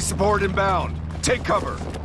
support inbound. Take cover.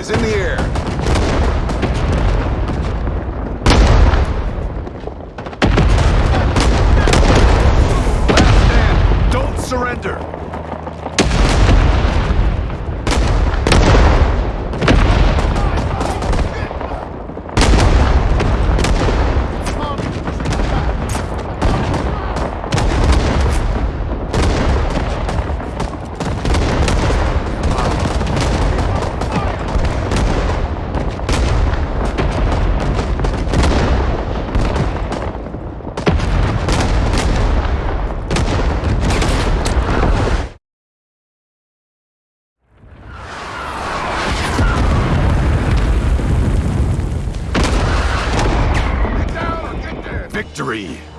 is in the. Victory!